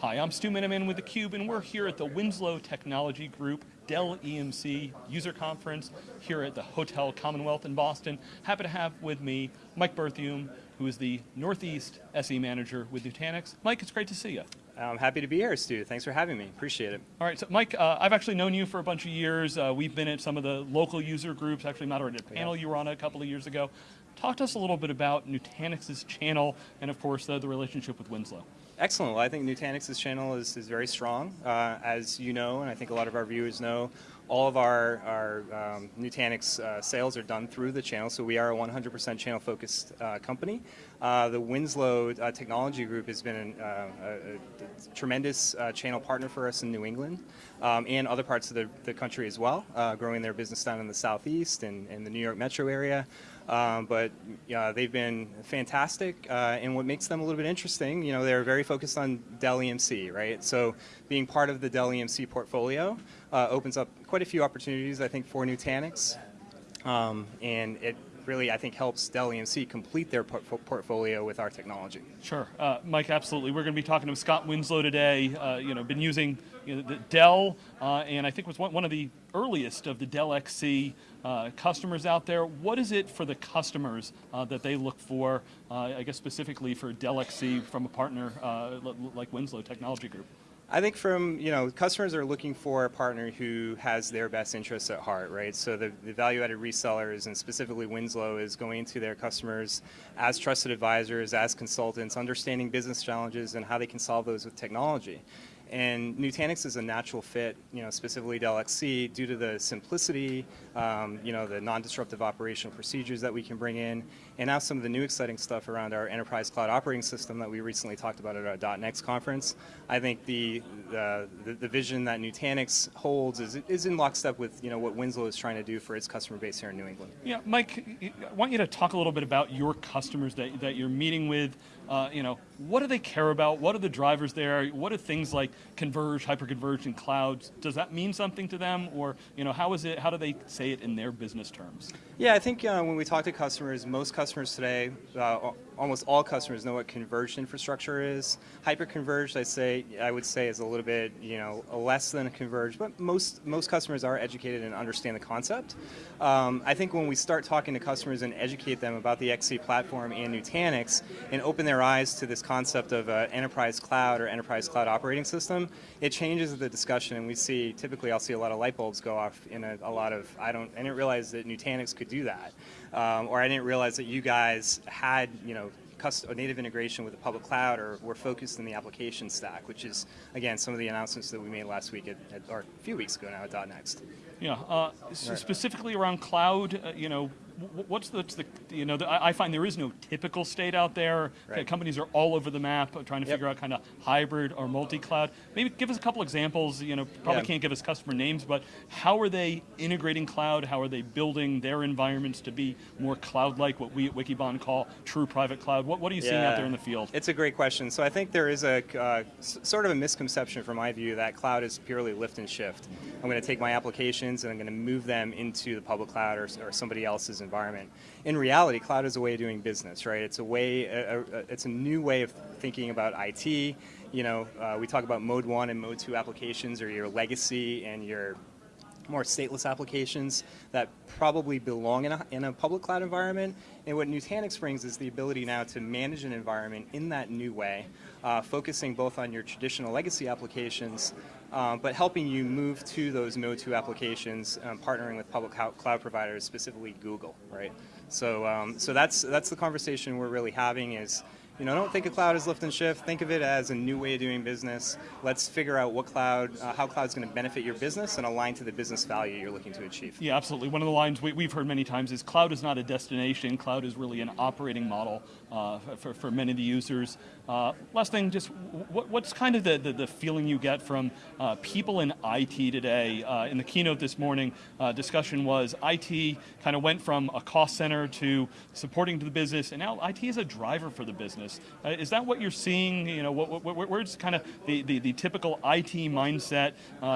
Hi, I'm Stu Miniman with theCUBE and we're here at the Winslow Technology Group Dell EMC user conference here at the Hotel Commonwealth in Boston. Happy to have with me Mike Berthiaume, who is the Northeast SE Manager with Nutanix. Mike, it's great to see you. I'm happy to be here, Stu. Thanks for having me. Appreciate it. All right, so Mike, uh, I've actually known you for a bunch of years. Uh, we've been at some of the local user groups, actually moderated a panel yeah. you were on a couple of years ago. Talk to us a little bit about Nutanix's channel and of course the, the relationship with Winslow. Excellent. Well, I think Nutanix's channel is, is very strong. Uh, as you know, and I think a lot of our viewers know, all of our, our um, Nutanix uh, sales are done through the channel, so we are a 100% channel-focused uh, company. Uh, the Winslow uh, Technology Group has been an, uh, a, a, tremendous channel partner for us in New England um, and other parts of the, the country as well, growing their business down in the southeast and, and the New York metro area. Um, but yeah, they've been fantastic, uh, and what makes them a little bit interesting, you know, they're very focused on Dell EMC, right? So being part of the Dell EMC portfolio uh, opens up quite a few opportunities, I think, for Nutanix, um, and it really, I think, helps Dell EMC complete their port portfolio with our technology. Sure, uh, Mike, absolutely. We're going to be talking to Scott Winslow today. Uh, you know, been using you know, the Dell, uh, and I think was one, of the earliest of the Dell XC uh, customers out there. What is it for the customers uh, that they look for, I guess specifically for Dell XC from a partner like Winslow Technology Group? I think from, you know, customers are looking for a partner who has their best interests at heart, right? So the, the value-added resellers, and specifically Winslow, is going to their customers as trusted advisors, as consultants, understanding business challenges and how they can solve those with technology. And Nutanix is a natural fit, you know, specifically Dell XC, due to the simplicity, um, you know, the non-disruptive operational procedures that we can bring in, and now some of the new exciting stuff around our enterprise cloud operating system that we recently talked about at our .next conference. I think the, the, the, vision that Nutanix holds is, is in lockstep with, you know, what Winslow is trying to do for its customer base here in New England. Yeah, Mike, I want you to talk a little bit about your customers that, that you're meeting with, uh, you know, what do they care about? What are the drivers there? What are things like converge, hyperconverged, and clouds? Does that mean something to them, or you know, how is it? How do they say it in their business terms? Yeah, I think uh, when we talk to customers, most customers today, uh, almost all customers know what converged infrastructure is. Hyperconverged, I say, I would say, is a little bit, you know, less than converged, but most most customers are educated and understand the concept. Um, I think when we start talking to customers and educate them about the XC platform and Nutanix, and open their eyes to this concept of uh, enterprise cloud or enterprise cloud operating system, it changes the discussion, and we see typically I'll see a lot of light bulbs go off in a, a lot of I don't I didn't realize that Nutanix could do that, um, or I didn't realize that you guys had you know a native integration with the public cloud or we're focused in the application stack, which is, again, some of the announcements that we made last week, at, at or a few weeks ago now at .next. Yeah, uh, right. specifically around cloud, uh, you know, what's the, the you know, the, I find there is no typical state out there. Right. Companies are all over the map trying to yep. figure out kind of hybrid or multi-cloud. Maybe give us a couple examples, you know, probably yeah. can't give us customer names, but how are they integrating cloud? How are they building their environments to be more cloud-like, what we at Wikibon call true private cloud? What, what are you yeah. seeing out there in the field? It's a great question. So I think there is a uh, sort of a misconception from my view that cloud is purely lift and shift. I'm going to take my applications and I'm going to move them into the public cloud or, or somebody else's environment. In reality, cloud is a way of doing business, right? It's a way, a, a, it's a new way of thinking about IT. You know, uh, we talk about mode one and mode two applications or your legacy and your more stateless applications that probably belong in a, in a public cloud environment. And what Nutanix brings is the ability now to manage an environment in that new way, uh, focusing both on your traditional legacy applications, um, but helping you move to those Mode 2 applications, um, partnering with public cloud providers, specifically Google, right? So, um, so that's, that's the conversation we're really having is, you know, don't think of cloud as lift and shift. Think of it as a new way of doing business. Let's figure out what cloud, uh, how cloud's going to benefit your business and align to the business value you're looking to achieve. Yeah, absolutely. One of the lines we, have heard many times is cloud is not a destination. Cloud is really an operating model uh, for, for many of the users. Uh, last thing, just what, what's kind of the, the, the, feeling you get from uh, people in IT today? Uh, in the keynote this morning, uh, discussion was IT kind of went from a cost center to supporting to the business, and now IT is a driver for the business. Uh, is that what you're seeing? You know, what, what, where's kind of the, the, the, typical IT mindset?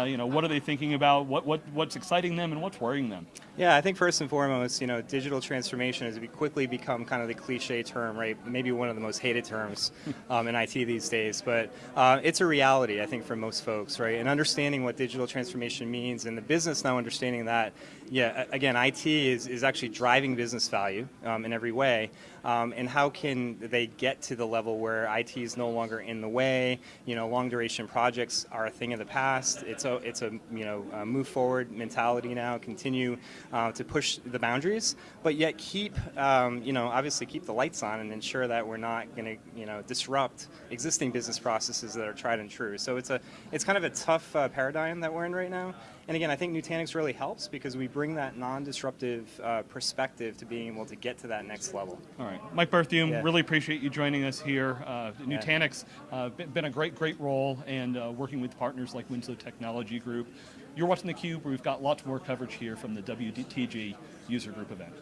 you know, what are they thinking about? What, what, what's exciting them and what's worrying them? Yeah, I think first and foremost, you know, digital transformation has quickly become kind of the cliche term, right? Maybe one of the most hated terms um, in IT these days, but uh, it's a reality, I think, for most folks, right? And understanding what digital transformation means and the business now understanding that, yeah, again, IT is, is actually driving business value um, in every way. Um, and how can they get to the level where IT is no longer in the way? You know, long duration projects are a thing of the past. It's a, it's a you know, a move forward mentality now. Continue uh, to push the boundaries, but yet keep, um, you know, obviously keep the lights on and ensure that we're not going to, you know, disrupt existing business processes that are tried and true. So it's a, it's kind of a tough uh, paradigm that we're in right now. And again, I think Nutanix really helps because we bring that non-disruptive uh, perspective to being able to get to that next level. All right, Mike Berthiaume, Yeah. really appreciate you joining us here. Uh, Nutanix, uh, been a great, great role, and uh, working with partners like Winslow Technology Group. You're watching theCUBE, we've got lots more coverage here from the WTG user group event.